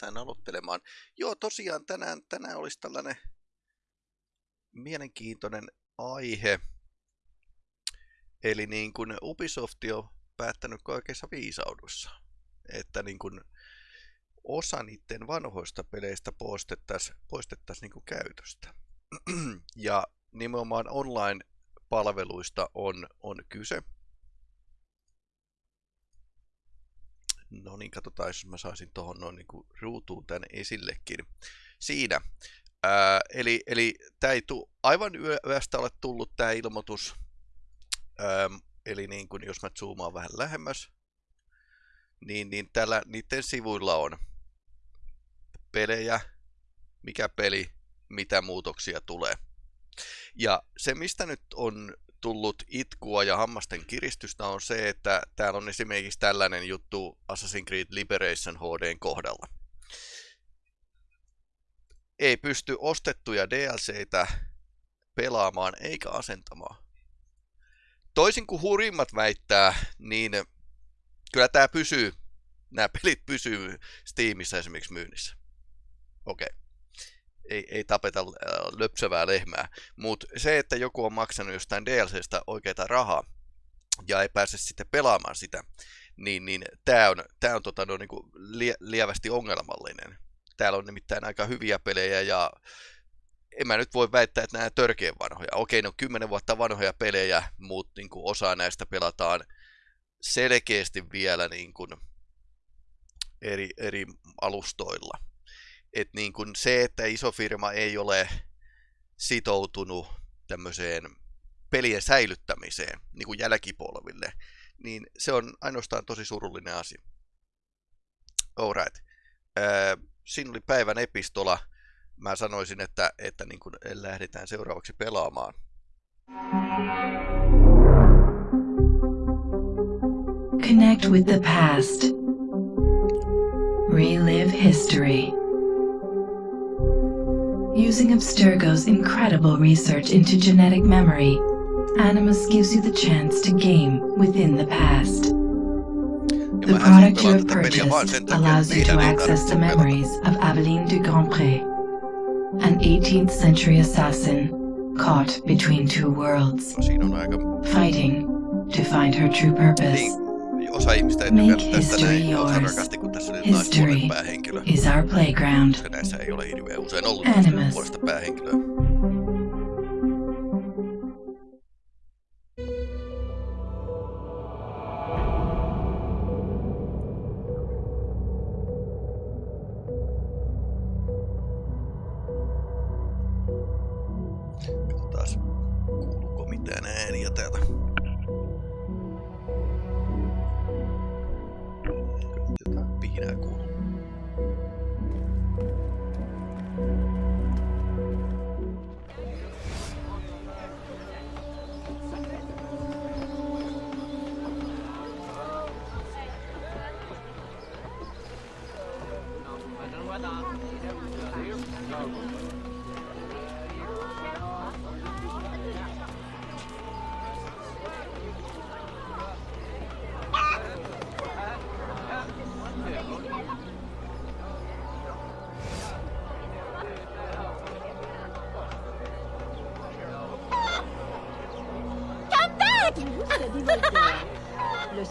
päästään aloittelemaan. Joo, tosiaan tänään, tänään olisi tällainen mielenkiintoinen aihe. Eli niin kuin Ubisoft on päättänyt kaikessa viisaudussa, että niin kuin osa niiden vanhoista peleistä poistettaisiin poistettais niin käytöstä. ja nimenomaan online-palveluista on, on kyse. No niin, katsotaan, jos mä saisin tuohon noin niin ruutuun tämän esillekin. Siinä. Ää, eli eli tämä ei tule aivan yöstä ole tullut tämä ilmoitus. Ää, eli niin kuin, jos mä zoomaan vähän lähemmäs, niin, niin tällä niiden sivuilla on pelejä, mikä peli, mitä muutoksia tulee. Ja se, mistä nyt on tullut itkua ja hammasten kiristystä on se, että täällä on esimerkiksi tällainen juttu Assassin's Creed Liberation HDn kohdalla. Ei pysty ostettuja DLCitä pelaamaan eikä asentamaan. Toisin kuin hurimmat väittää, niin kyllä tämä pysyy, nämä pelit pysyy Steamissa esimerkiksi myynnissä. Okei. Okay ei, ei tapeta äh, löpsevää lehmää. Mutta se, että joku on maksanut jostain DLCstä oikeita rahaa ja ei pääse sitten pelaamaan sitä, niin, niin tämä on, tää on tota, no, niinku lie, lievästi ongelmallinen. Täällä on nimittäin aika hyviä pelejä ja en mä nyt voi väittää, että nämä törkeän vanhoja. Okei, ne on kymmenen vuotta vanhoja pelejä, mutta niin kuin osa näistä pelataan selkeästi vielä niin kuin eri, eri alustoilla että niin kuin se, että iso firma ei ole sitoutunut tämmöiseen pelien säilyttämiseen niin kuin jälkipolville, niin se on ainoastaan tosi surullinen asia. Alright. Äh, siinä oli päivän epistola. Mä sanoisin, että, että niin kuin lähdetään seuraavaksi pelaamaan. Connect with the past. Relive history. Using Abstergo's incredible research into genetic memory, Animus gives you the chance to game within the past. The product you have purchased allows you to access the memories of Aveline de Grandpré, an 18th century assassin caught between two worlds, fighting to find her true purpose. Osa ihmistä ei tykännyt tästä näin osa rakasti, kun tässä oli naispuolen päähenkilö. Is our playground. Se näissä ei ole hirveän usein ollut päähenkilöä.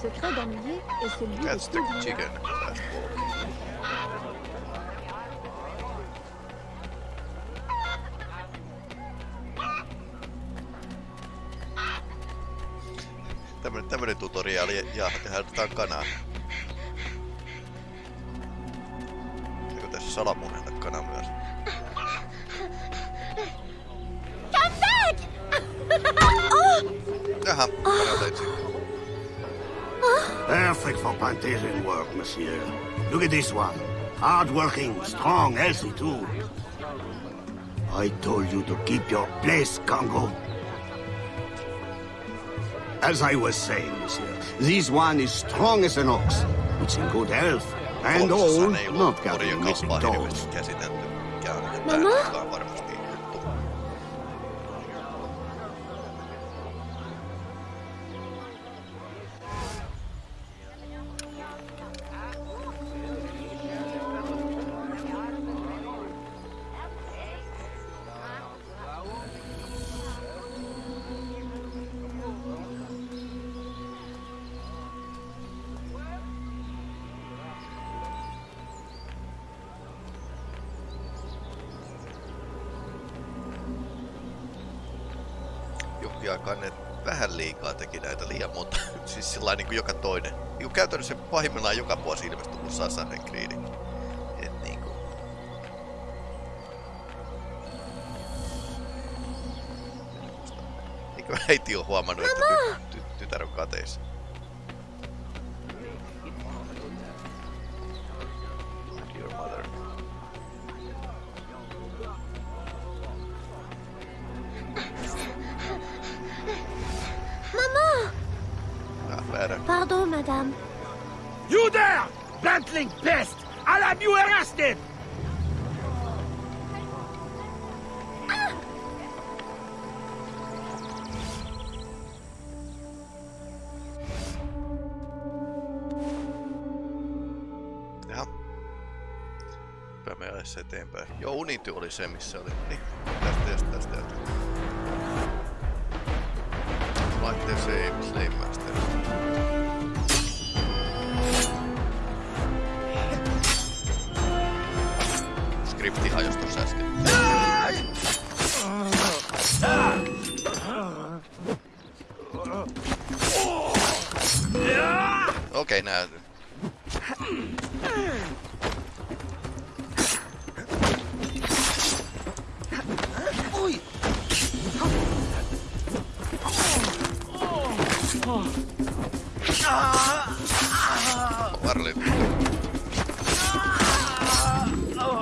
Secret d'ennuyer est celui That's the chicken. Tämmönen, tämmönen tutoriaali ja tehdään kanaa. Eikö tässä salamunella kana myös? Come back! Jaha, kana Perfect for plantation work, monsieur. Look at this one. Hard-working, strong, healthy too. I told you to keep your place, Congo. As I was saying, monsieur, this one is strong as an ox. It's in good health. And old, not counting missing toes. Mama? Pahimmillaan joka vuosi ilmestyy kuin Assassin's Creed. Et niin kuin. Niin kuin äiti on huomannut, että ty- ty- tytär on kateissa. Oli se, missä oli. Niin, tästä ja tästä tästä. Laitteen save, slave master. Skripti hajosi tuossa äsken. Okei, okay, nää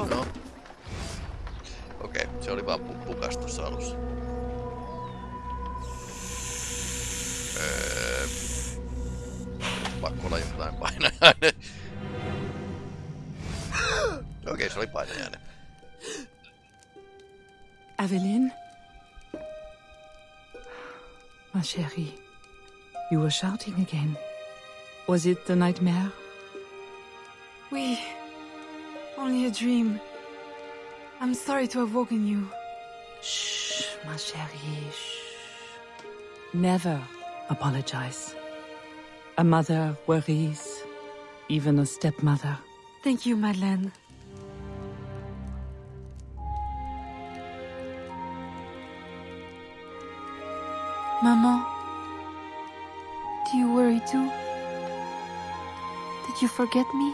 No. Okei, se oli vaan pu- pukas tuossa alussa. Öö, pakko olla jotain painajainen. Okei, se oli painajainen. Aveline Ma chérie, you were shouting again. Was it a nightmare? Oui. Only a dream. I'm sorry to have woken you. Shh, ma chérie, shh. Never apologize. A mother worries, even a stepmother. Thank you, Madeleine. Maman, forget me?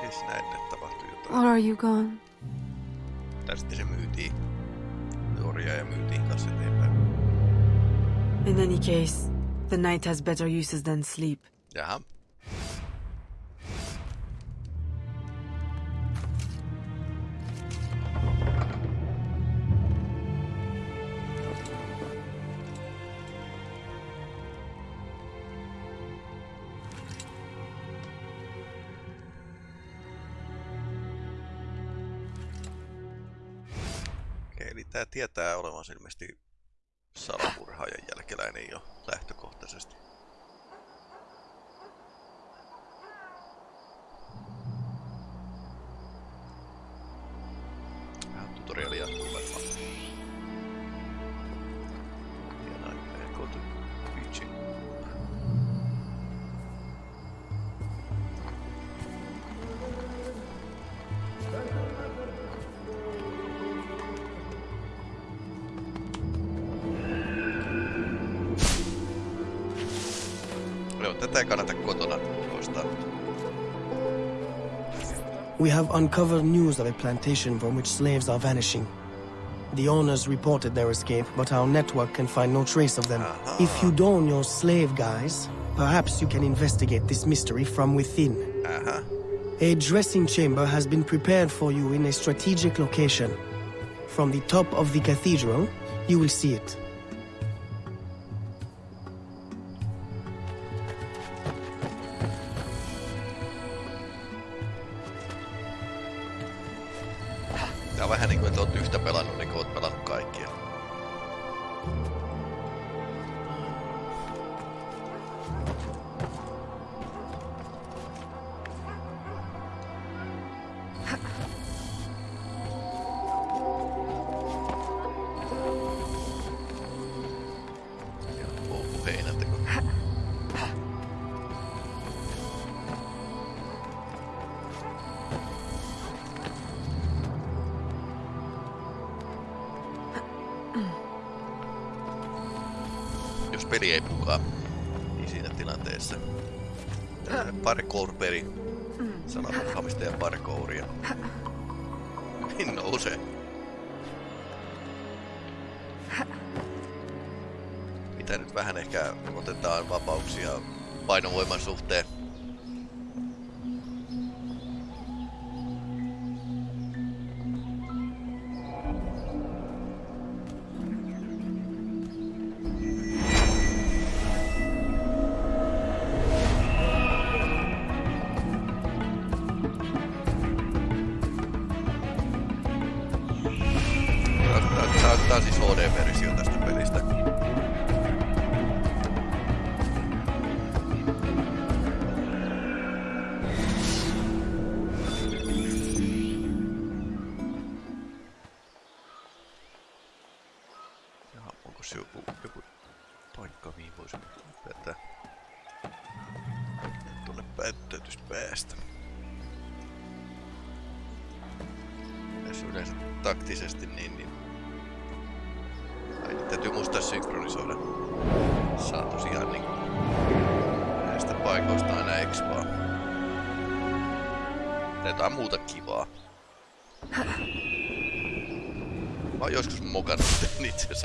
Siis näin, että tapahtui jotain. Or are you gone? Tai sitten se myytiin. Nuoria ja myytiin kanssa eteenpäin. In any case, the night has better uses than sleep. Jaha. Tietää olevansa ilmeisesti salamurhaajan jälkeläinen jo lähtökohtaisesti. Tätä ei kannata kotona toistaa. We have uncovered news of a plantation from which slaves are vanishing. The owners reported their escape, but our network can find no trace of them. If you don your slave guise, perhaps you can investigate this mystery from within. Aha. A dressing chamber has been prepared for you in a strategic location. From the top of the cathedral, you will see it. Jos peli ei pukaa, niin siinä tilanteessa. Parkour-peli. Sananmurhaamista ja parkouria. Niin nousee. Mitä nyt vähän ehkä otetaan vapauksia painovoiman suhteen. Tää, tää, tää on siis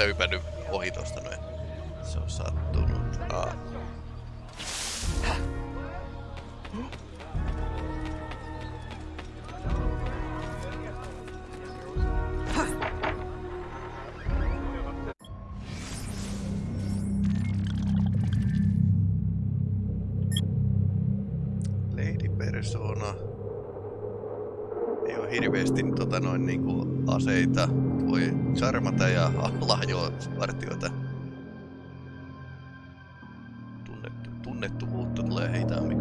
niin asiassa hypännyt ohi tosta noin. Se on sattunut. Aa. Lady Persona. Ei oo hirveesti tota noin niinku aseita. Voi charmata ja lahjoa vartioita. Tunnettu, tunnettuvuutta tulee hitaammin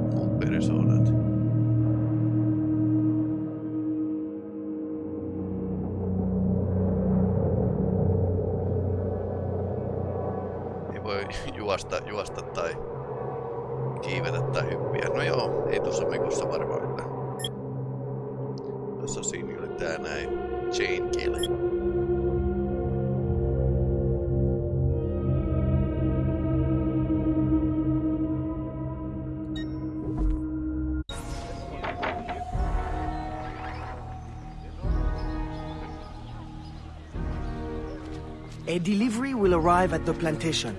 arrive at the plantation.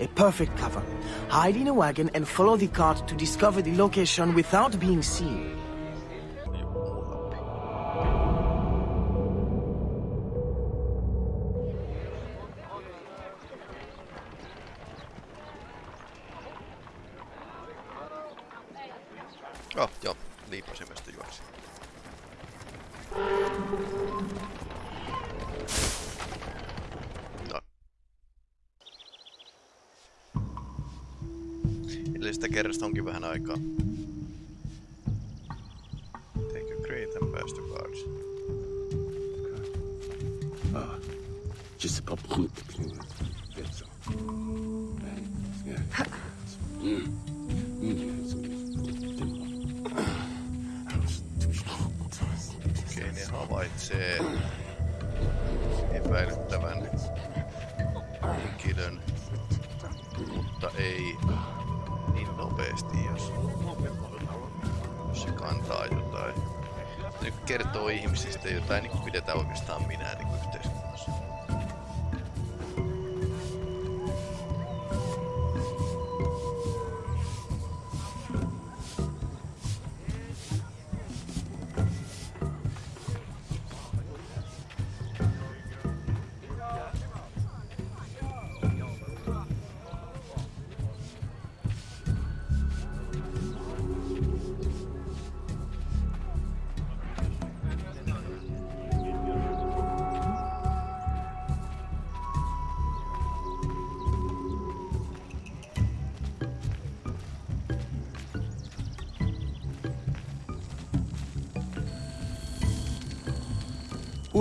A perfect cover. Hide in a wagon and follow the cart to discover the location without being seen.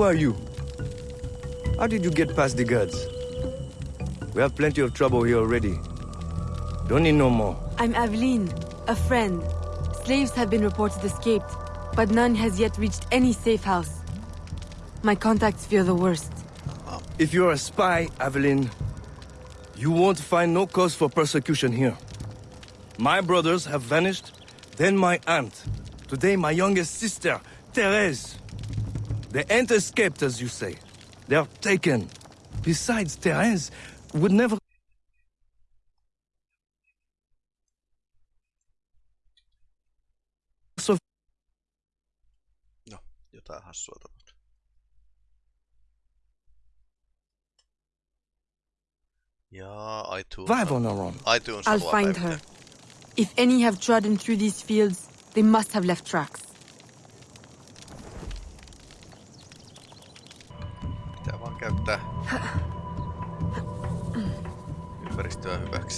Who are you? How did you get past the guards? We have plenty of trouble here already. Don't need no more. I'm Aveline, a friend. Slaves have been reported escaped, but none has yet reached any safe house. My contacts fear the worst. If you're a spy, Aveline, You won't find no cause for persecution here. My brothers have vanished, then my aunt. Today my youngest sister, Therese. They ain't escaped, as you say. They're taken. Besides, Therese would never... So No, jotain hassua tapahtui. Jaa, iTunes. survive on- on our own. iTunes I'll find päivittää. her. If any have trodden through these fields, they must have left tracks.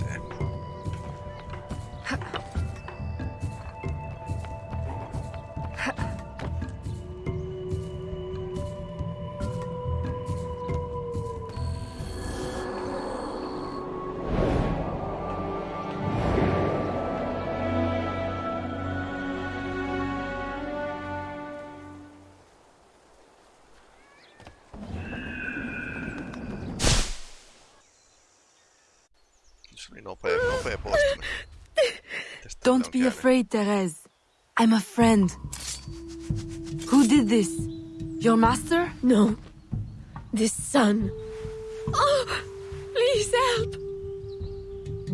Ympäristöä hyväkseen. Se oli nopea, nopea poistuminen. Don't be käynyt. afraid, Therese. I'm a friend. Who did this? Your master? No. This son. Oh, please help.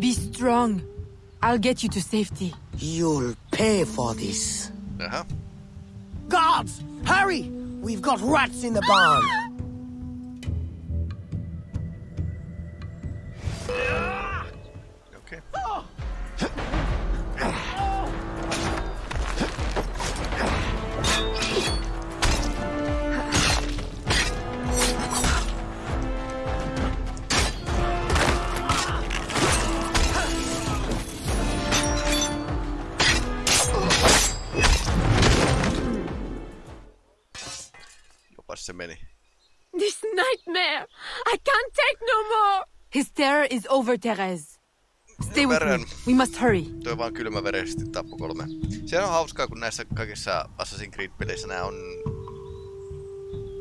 Be strong. I'll get you to safety. You'll pay for this. Jaha. Guards! Hurry! We've got rats in the barn. Terror is over, Therese. Stay with me. We must hurry. Toi vaan kylmäverisesti tappo kolme. Se on hauskaa, kun näissä kaikissa Assassin's Creed-peleissä nämä on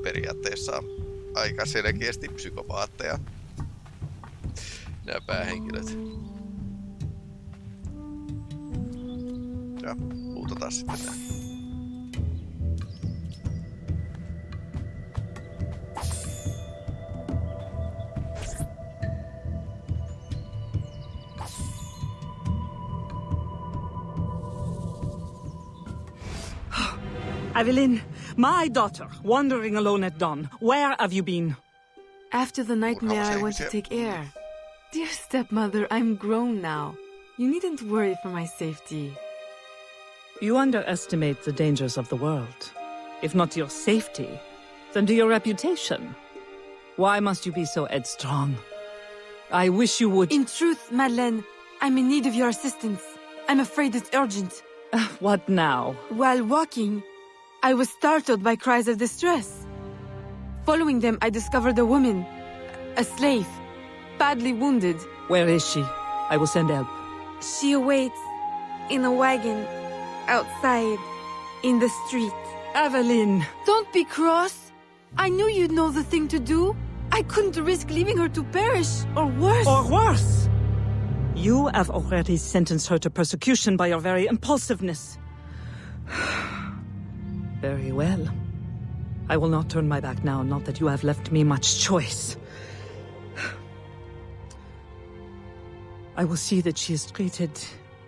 periaatteessa aika selkeästi psykopaatteja. Nämä päähenkilöt. Ja luutataan sitten nää. Aveline, my daughter, wandering alone at dawn. Where have you been? After the nightmare, I went to take air. Dear stepmother, I'm grown now. You needn't worry for my safety. You underestimate the dangers of the world. If not your safety, then to your reputation. Why must you be so headstrong? I wish you would. In truth, Madeleine, I'm in need of your assistance. I'm afraid it's urgent. what now? While walking, I was startled by cries of distress. Following them, I discovered a woman, a slave, badly wounded. Where is she? I will send help. She awaits in a wagon outside in the street. Aveline! Don't be cross. I knew you'd know the thing to do. I couldn't risk leaving her to perish, or worse. Or worse! You have already sentenced her to persecution by your very impulsiveness. Very well. I will not turn my back now, not that you have left me much choice. I will see that she is treated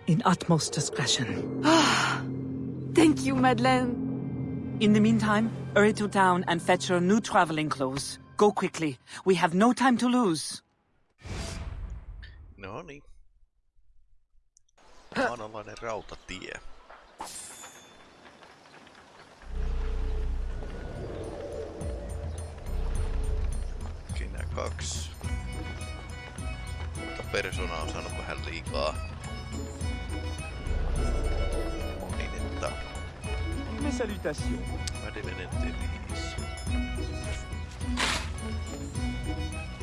in utmost discretion. Thank you, Madeleine. In the meantime, hurry to town and fetch her new traveling clothes. Go quickly. We have no time to lose. No niin. Maanalainen rautatie. Kaksi. Mutta persona on saanut vähän liikaa mainetta. Mes salutations. Madeleine Therese.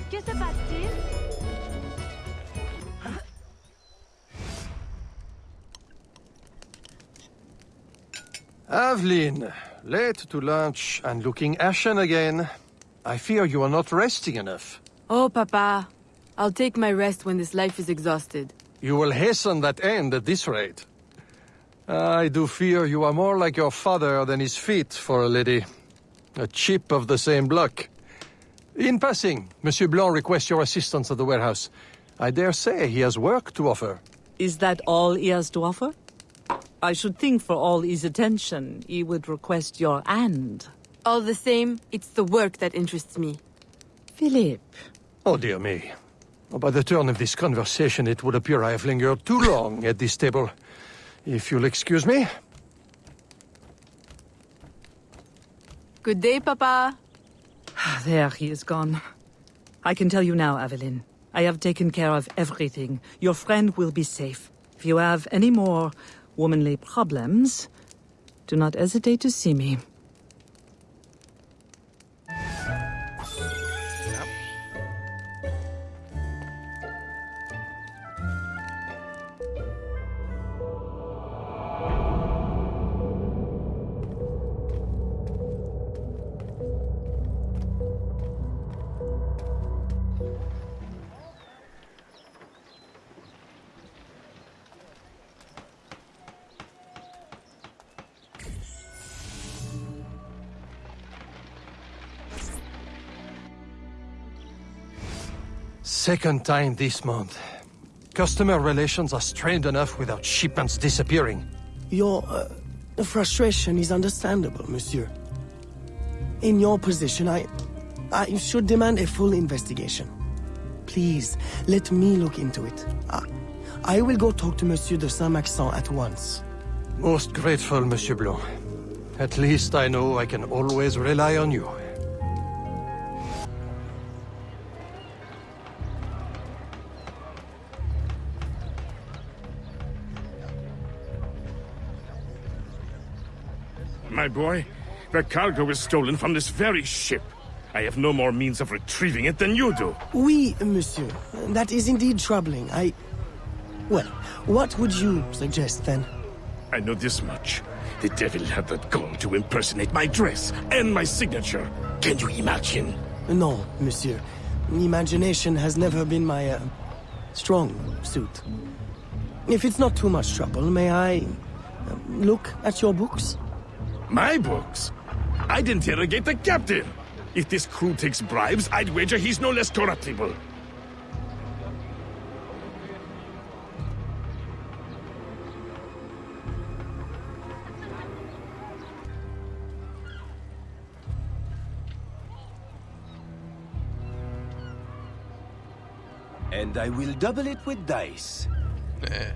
Que se passe-t-il Aveline, late to lunch and looking ashen again. I fear you are not resting enough. Oh, Papa. I'll take my rest when this life is exhausted. You will hasten that end at this rate. I do fear you are more like your father than his feet for a lady. A chip of the same block. In passing, Monsieur Blanc requests your assistance at the warehouse. I dare say he has work to offer. Is that all he has to offer? I should think for all his attention, he would request your hand. All the same, it's the work that interests me. Philippe. Oh, dear me. Oh, by the turn of this conversation, it would appear I have lingered too long at this table. If you'll excuse me. Good day, Papa. Ah, there, he is gone. I can tell you now, Aveline. I have taken care of everything. Your friend will be safe. If you have any more womanly problems, do not hesitate to see me. Second time this month. Customer relations are strained enough without shipments disappearing. Your uh, frustration is understandable, monsieur. In your position, I... I should demand a full investigation. Please, let me look into it. I, I will go talk to Monsieur de Saint-Maxent at once. Most grateful, Monsieur Blanc. At least I know I can always rely on you. Boy, the cargo was stolen from this very ship. I have no more means of retrieving it than you do. Oui, monsieur. That is indeed troubling. I... Well, what would you suggest, then? I know this much. The devil had that gall to impersonate my dress and my signature. Can you imagine? No, monsieur. Imagination has never been my, uh, strong suit. If it's not too much trouble, may I... Uh, look at your books? My books? I'd interrogate the captain. If this crew takes bribes, I'd wager he's no less corruptible. And I will double it with dice. Nee,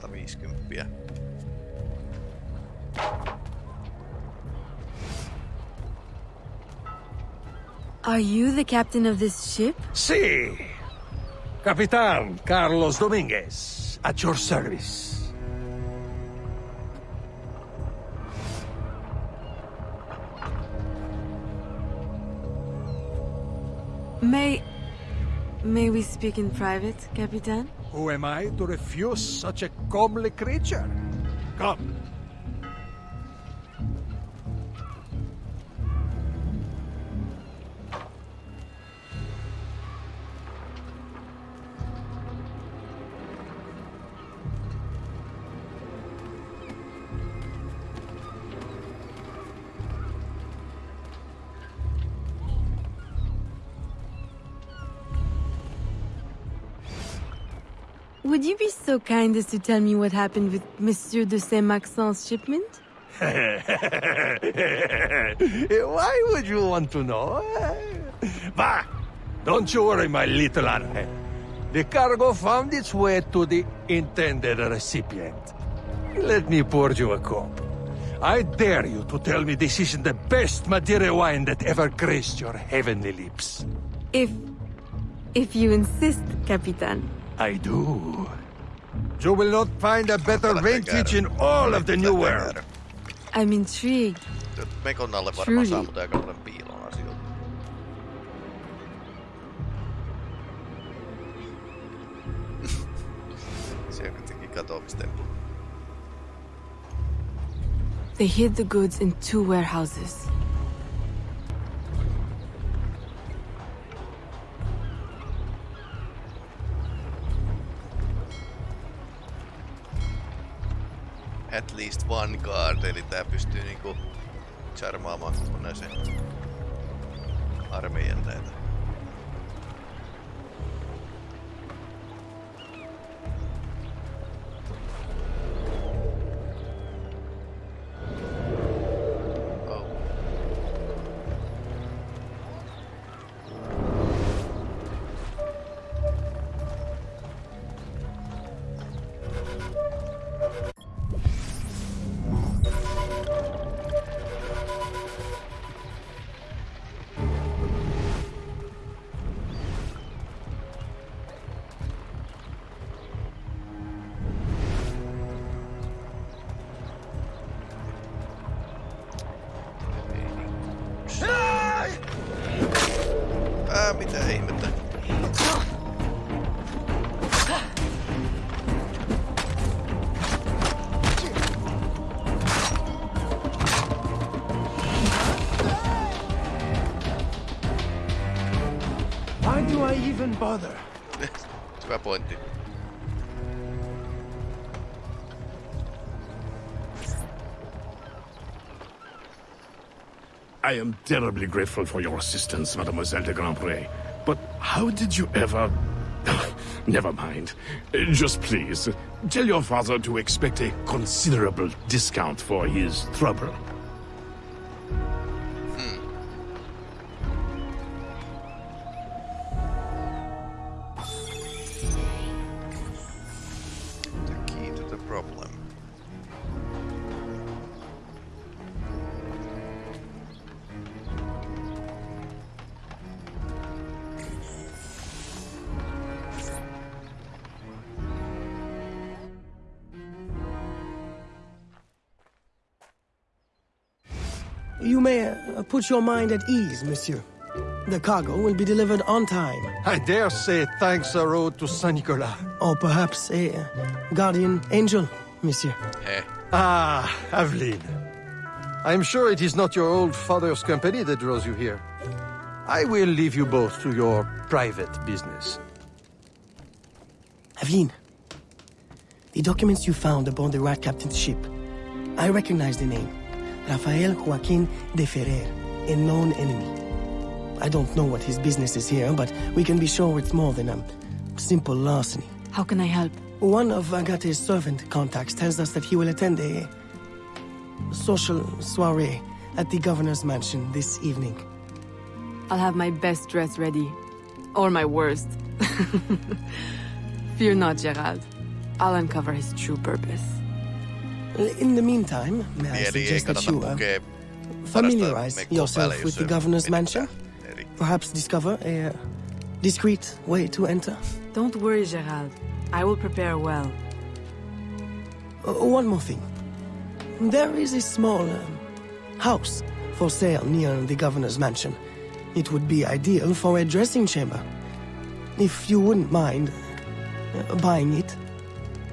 150. Are you the captain of this ship? Si. Capitan Carlos Dominguez, at your service. May... May we speak in private, Capitan? Who am I to refuse such a comely creature? Come. Would you be so kind as to tell me what happened with Monsieur de Saint-Maxent's shipment? Why would you want to know? Bah! Don't you worry, my little Angel. The cargo found its way to the intended recipient. Let me pour you a cup. I dare you to tell me this isn't the best Madeira wine that ever graced your heavenly lips. If... if you insist, Capitan. I do. You will not find a better vintage in all of the new world. I'm intrigued. Mekon alle varmaan Truly. saa mut aika paljon piilon asioita. Se kuitenkin katoamistemppu. They hid the goods in two warehouses. At least one guard, eli tää pystyy niinku charmaamaan kokonaisen armeijan näitä. Even bother? Hyvä pointti. I am terribly grateful for your assistance, Mademoiselle de Grandpré. But how did you ever... Never mind. Just please, tell your father to expect a considerable discount for his trouble. Put your mind at ease, monsieur. The cargo will be delivered on time. I dare say thanks are owed to Saint Nicolas. Or perhaps a uh, guardian angel, monsieur. Heh. Ah, Aveline. I'm sure it is not your old father's company that draws you here. I will leave you both to your private business. Aveline, the documents you found aboard the Rat Captain's ship. I recognize the name. Rafael Joaquin de Ferrer, a known enemy. I don't know what his business is here, but we can be sure it's more than a simple larceny. How can I help? One of Agate's servant contacts tells us that he will attend a social soiree at the governor's mansion this evening. I'll have my best dress ready. Or my worst. Fear not, Gerald. I'll uncover his true purpose. In the meantime, may I suggest that you uh, pukea familiarize yourself päälle, with jos the governor's mansion? eri. Perhaps discover a uh, discreet way to enter? Don't worry, Gerald. I will prepare well. Uh, one more thing. There is a small um, house for sale near the governor's mansion. It would be ideal for a dressing chamber. If you wouldn't mind uh, buying it.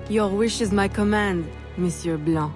Your wish is my command, Monsieur Blanc.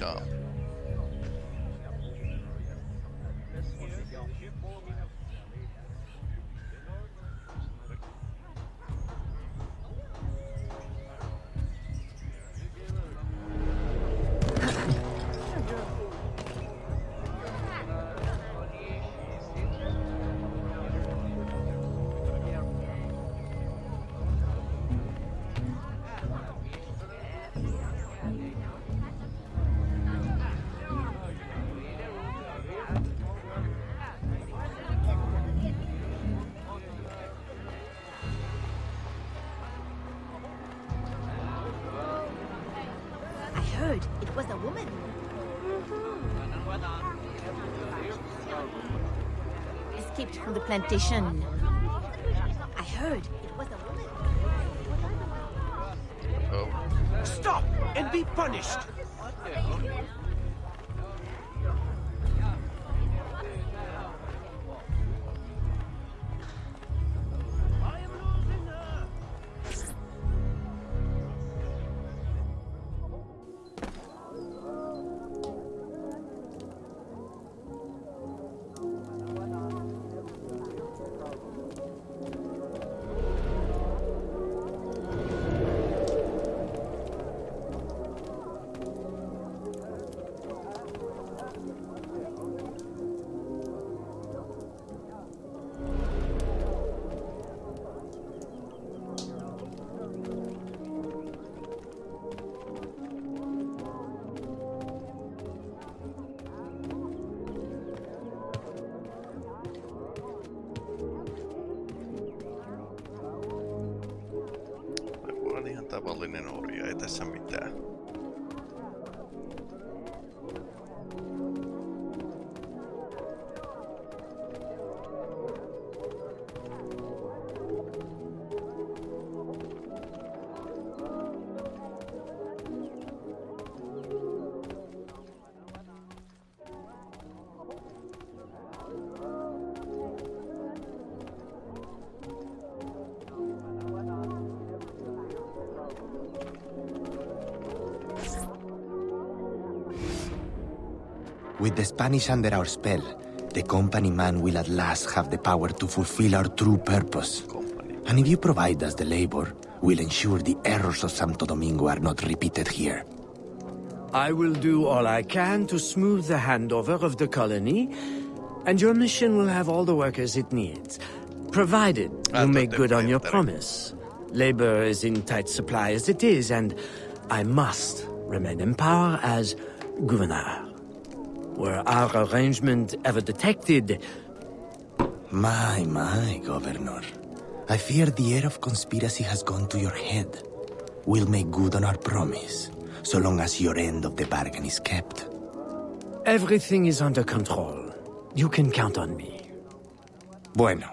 Unsaved from the plantation. With the Spanish under our spell, the company man will at last have the power to fulfill our true purpose. And if you provide us the labor, we'll ensure the errors of Santo Domingo are not repeated here. I will do all I can to smooth the handover of the colony, and your mission will have all the workers it needs, provided you make good on your promise. Labor is in tight supply as it is, and I must remain in power as governor. Were our arrangement ever detected, My, my, Governor. I fear the air of conspiracy has gone to your head. We'll make good on our promise, so long as your end of the bargain is kept. everything is under control. You can count on me. Bueno.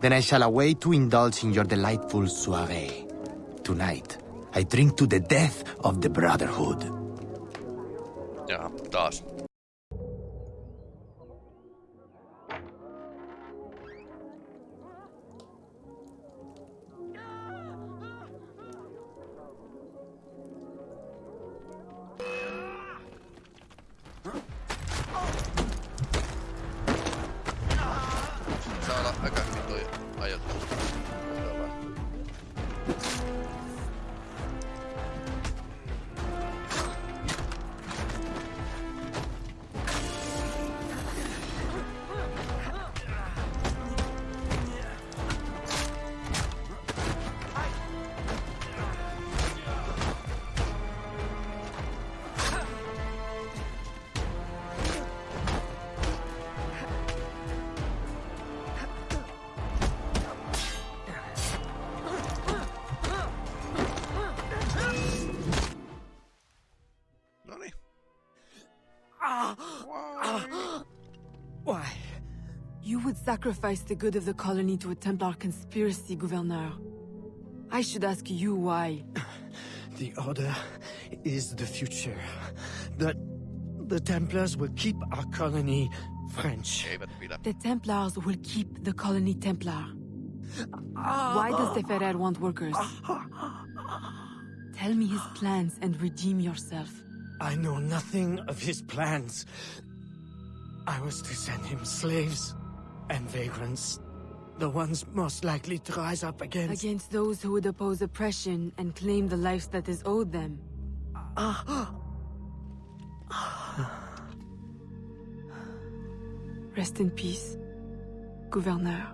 Then I shall await to indulge in your delightful soiree. Tonight, I drink to the death of the Brotherhood. Ja, taas. Would sacrifice the good of the colony to a Templar conspiracy, Gouverneur. I should ask you why. The Order is the future. The, the Templars will keep our colony French. The Templars will keep the colony Templar. Ah. Why does the Ferrer want workers? Tell me his plans and redeem yourself. I know nothing of his plans. I was to send him slaves and vagrants. The ones most likely to rise up against... Against those who would oppose oppression and claim the life that is owed them. Ah. Rest in peace, Gouverneur.